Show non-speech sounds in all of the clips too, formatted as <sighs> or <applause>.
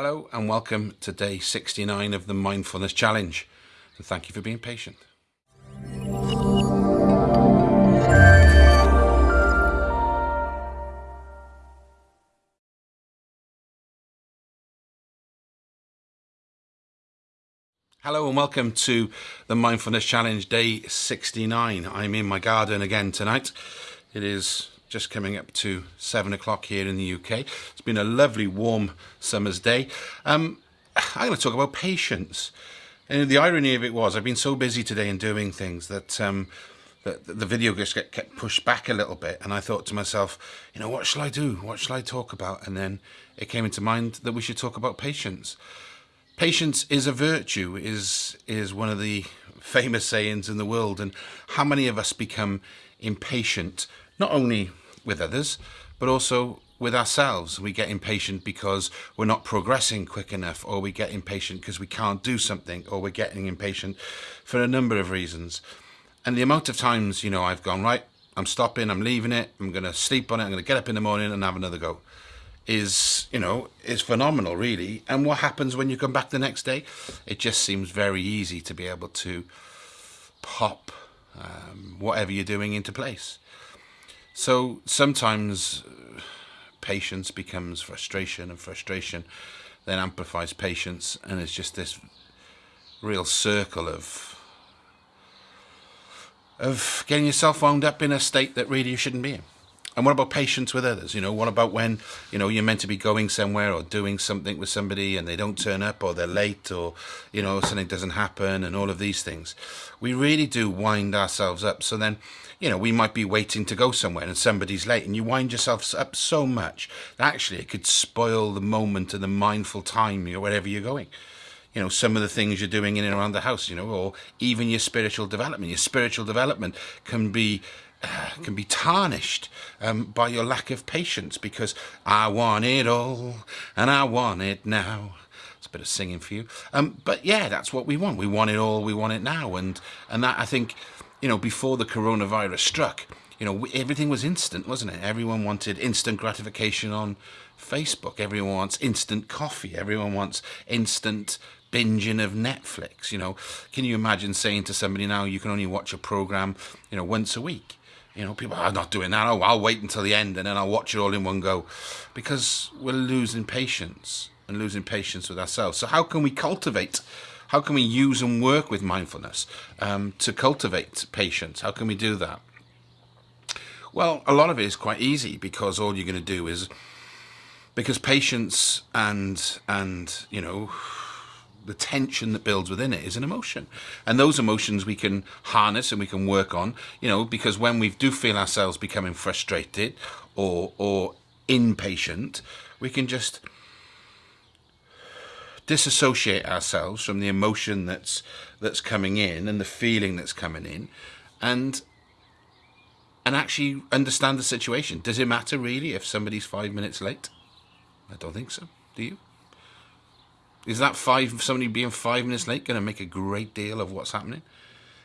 Hello and welcome to day 69 of the Mindfulness Challenge. And thank you for being patient. Hello and welcome to the Mindfulness Challenge day 69. I'm in my garden again tonight. It is just coming up to seven o'clock here in the UK. It's been a lovely warm summer's day. Um, I'm going to talk about patience. And the irony of it was, I've been so busy today in doing things that um, that the video just kept pushed back a little bit. And I thought to myself, you know, what shall I do? What shall I talk about? And then it came into mind that we should talk about patience. Patience is a virtue, is is one of the <laughs> famous sayings in the world. And how many of us become impatient not only with others, but also with ourselves. We get impatient because we're not progressing quick enough, or we get impatient because we can't do something, or we're getting impatient for a number of reasons. And the amount of times, you know, I've gone, right, I'm stopping, I'm leaving it, I'm going to sleep on it, I'm going to get up in the morning and have another go, is, you know, is phenomenal, really. And what happens when you come back the next day? It just seems very easy to be able to pop um, whatever you're doing into place. So sometimes uh, patience becomes frustration, and frustration then amplifies patience, and it's just this real circle of of getting yourself wound up in a state that really you shouldn't be in. And what about patience with others? You know, what about when, you know, you're meant to be going somewhere or doing something with somebody and they don't turn up or they're late or, you know, something doesn't happen and all of these things. We really do wind ourselves up. So then, you know, we might be waiting to go somewhere and somebody's late and you wind yourself up so much that actually it could spoil the moment and the mindful time or wherever you're going you know some of the things you're doing in and around the house you know or even your spiritual development your spiritual development can be <sighs> can be tarnished um, by your lack of patience because I want it all and I want it now. It's a bit of singing for you. Um, but yeah, that's what we want. We want it all. We want it now. And, and that, I think, you know, before the coronavirus struck, you know, everything was instant, wasn't it? Everyone wanted instant gratification on Facebook. Everyone wants instant coffee. Everyone wants instant binging of Netflix. You know, can you imagine saying to somebody now you can only watch a program, you know, once a week? You know, people are not doing that. Oh, I'll wait until the end and then I'll watch it all in one go. Because we're losing patience and losing patience with ourselves. So, how can we cultivate? How can we use and work with mindfulness um, to cultivate patience? How can we do that? Well, a lot of it is quite easy because all you're going to do is because patience and and you know the tension that builds within it is an emotion. And those emotions we can harness and we can work on you know because when we do feel ourselves becoming frustrated or or impatient we can just disassociate ourselves from the emotion that's that's coming in and the feeling that's coming in and and actually understand the situation. Does it matter really if somebody's 5 minutes late? I don't think so. Do you is that five somebody being five minutes late going to make a great deal of what's happening?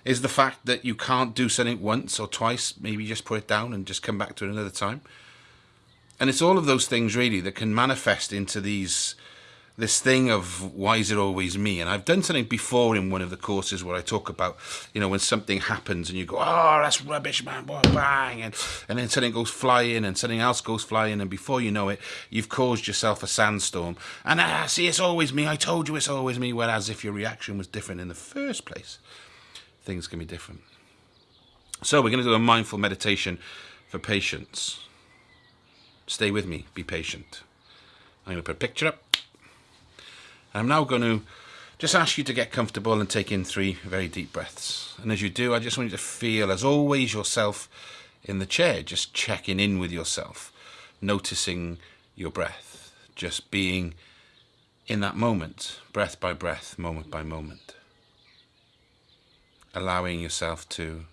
Is the fact that you can't do something once or twice, maybe just put it down and just come back to it another time? And it's all of those things really that can manifest into these this thing of why is it always me? And I've done something before in one of the courses where I talk about, you know, when something happens and you go, oh, that's rubbish, man, bang, and, and then something goes flying and something else goes flying, and before you know it, you've caused yourself a sandstorm. And ah, see, it's always me. I told you it's always me. Whereas if your reaction was different in the first place, things can be different. So we're going to do a mindful meditation for patience. Stay with me. Be patient. I'm going to put a picture up. I'm now going to just ask you to get comfortable and take in three very deep breaths. And as you do, I just want you to feel, as always, yourself in the chair, just checking in with yourself, noticing your breath, just being in that moment, breath by breath, moment by moment. Allowing yourself to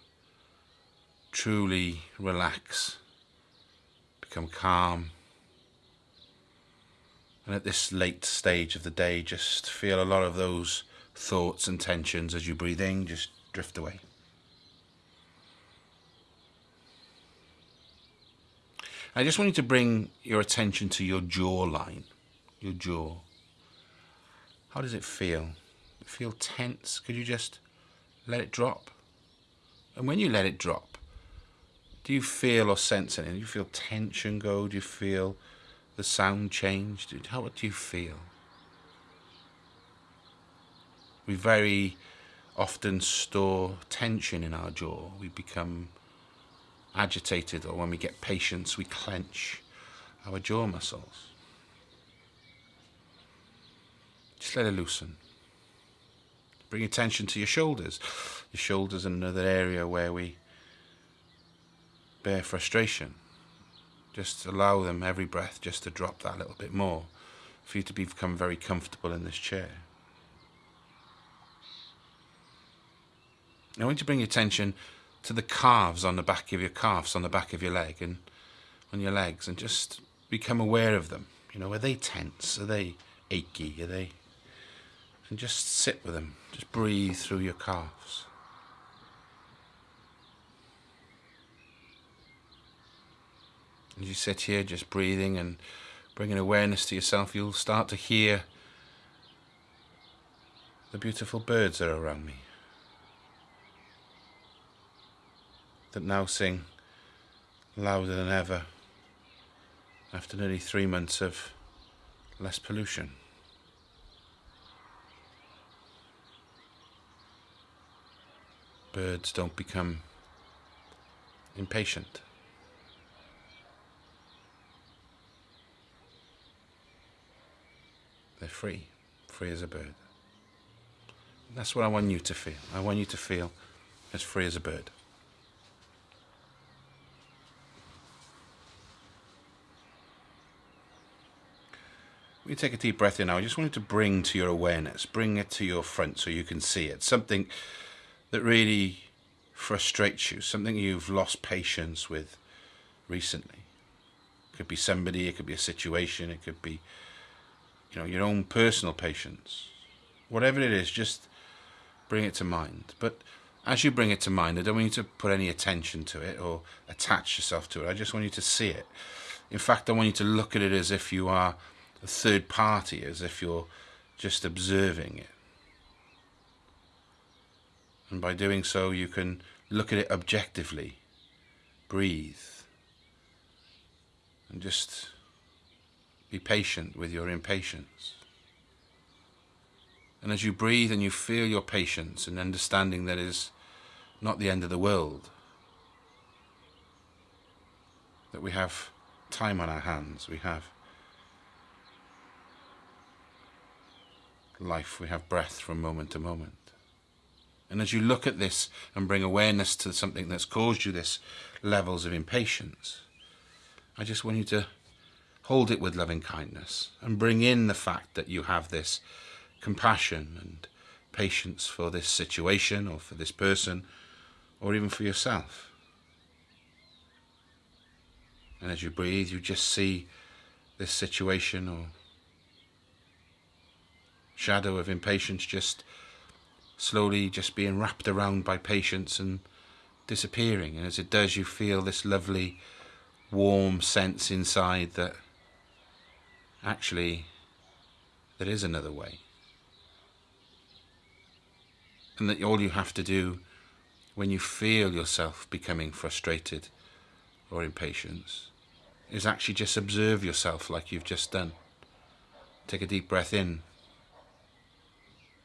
truly relax, become calm, and at this late stage of the day, just feel a lot of those thoughts and tensions as you breathe in, just drift away. I just want you to bring your attention to your jawline, your jaw. How does it feel? Feel tense? Could you just let it drop? And when you let it drop, do you feel or sense anything? Do you feel tension go? Do you feel the sound changed? How do you feel? We very often store tension in our jaw. We become agitated, or when we get patience, we clench our jaw muscles. Just let it loosen. Bring attention to your shoulders. Your shoulders are another area where we bear frustration. Just allow them every breath just to drop that little bit more for you to become very comfortable in this chair. I want you to bring your attention to the calves on the back of your calves, on the back of your leg and on your legs and just become aware of them. You know, are they tense? Are they achy? Are they and just sit with them. Just breathe through your calves. As you sit here just breathing and bringing awareness to yourself, you'll start to hear the beautiful birds that are around me. That now sing louder than ever after nearly three months of less pollution. birds don't become impatient. They're free, free as a bird. That's what I want you to feel. I want you to feel as free as a bird. You take a deep breath in now, I just want you to bring to your awareness, bring it to your front so you can see it. Something that really frustrates you, something you've lost patience with recently. It could be somebody, it could be a situation, it could be, you know, your own personal patience. Whatever it is, just bring it to mind. But as you bring it to mind, I don't want you to put any attention to it or attach yourself to it. I just want you to see it. In fact, I want you to look at it as if you are a third party, as if you're just observing it. And by doing so, you can look at it objectively, breathe, and just be patient with your impatience. And as you breathe and you feel your patience and understanding that is not the end of the world, that we have time on our hands, we have life, we have breath from moment to moment. And as you look at this and bring awareness to something that's caused you this levels of impatience, I just want you to hold it with loving kindness and bring in the fact that you have this compassion and patience for this situation or for this person or even for yourself. And as you breathe, you just see this situation or shadow of impatience just slowly just being wrapped around by patience and disappearing. And as it does, you feel this lovely, warm sense inside that actually there is another way. And that all you have to do when you feel yourself becoming frustrated or impatient is actually just observe yourself like you've just done. Take a deep breath in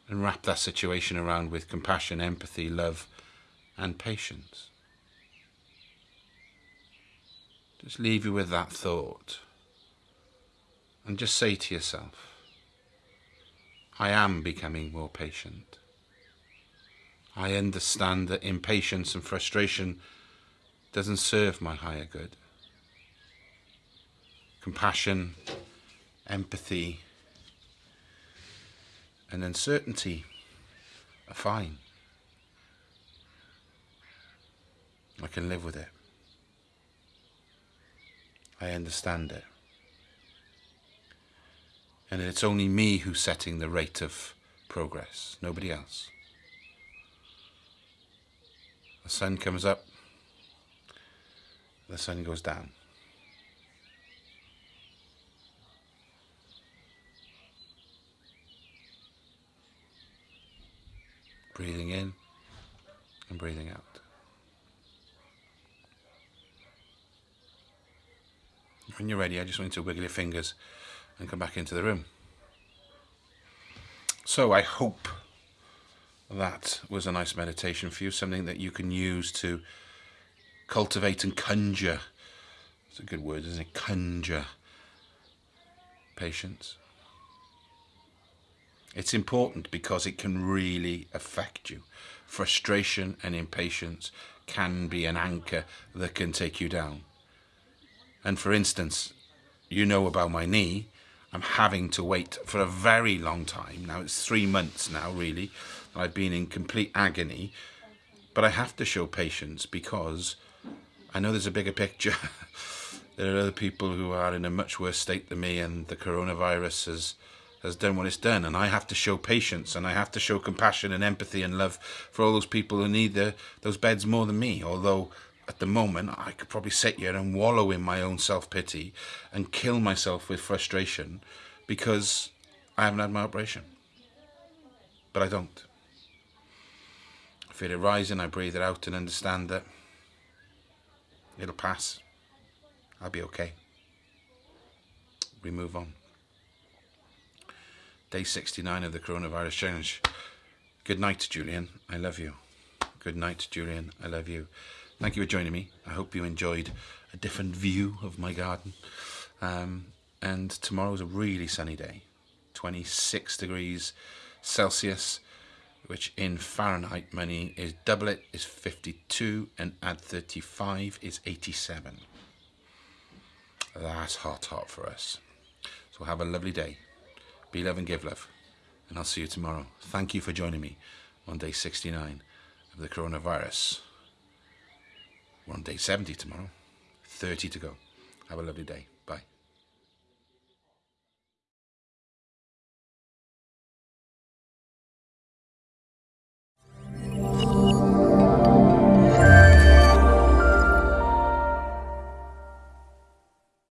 and wrap that situation around with compassion, empathy, love, and patience. Just leave you with that thought and just say to yourself, I am becoming more patient. I understand that impatience and frustration doesn't serve my higher good. Compassion, empathy, and uncertainty are fine. I can live with it. I understand it. And it's only me who's setting the rate of progress, nobody else. The sun comes up, the sun goes down. Breathing in and breathing out. When you're ready, I just want you to wiggle your fingers and come back into the room. So I hope that was a nice meditation for you, something that you can use to cultivate and conjure. It's a good word, isn't it? Conjure patience. It's important because it can really affect you. Frustration and impatience can be an anchor that can take you down. And for instance, you know about my knee. I'm having to wait for a very long time. Now it's three months now, really. I've been in complete agony. But I have to show patience because I know there's a bigger picture. <laughs> there are other people who are in a much worse state than me and the coronavirus has has done what it's done and I have to show patience and I have to show compassion and empathy and love for all those people who need the, those beds more than me although at the moment I could probably sit here and wallow in my own self-pity and kill myself with frustration because I haven't had my operation. But I don't. I feel it rising I breathe it out and understand that it'll pass. I'll be okay. We move on. Day 69 of the coronavirus challenge good night Julian. I love you. Good night Julian. I love you thank you for joining me. I hope you enjoyed a different view of my garden. Um, and tomorrow's a really sunny day, 26 degrees Celsius, which in Fahrenheit money is double it is 52 and add 35 is 87. That's hot, hot for us. So have a lovely day. Be love and give love. And I'll see you tomorrow. Thank you for joining me on day 69 of the coronavirus. We're on day 70 tomorrow. 30 to go. Have a lovely day.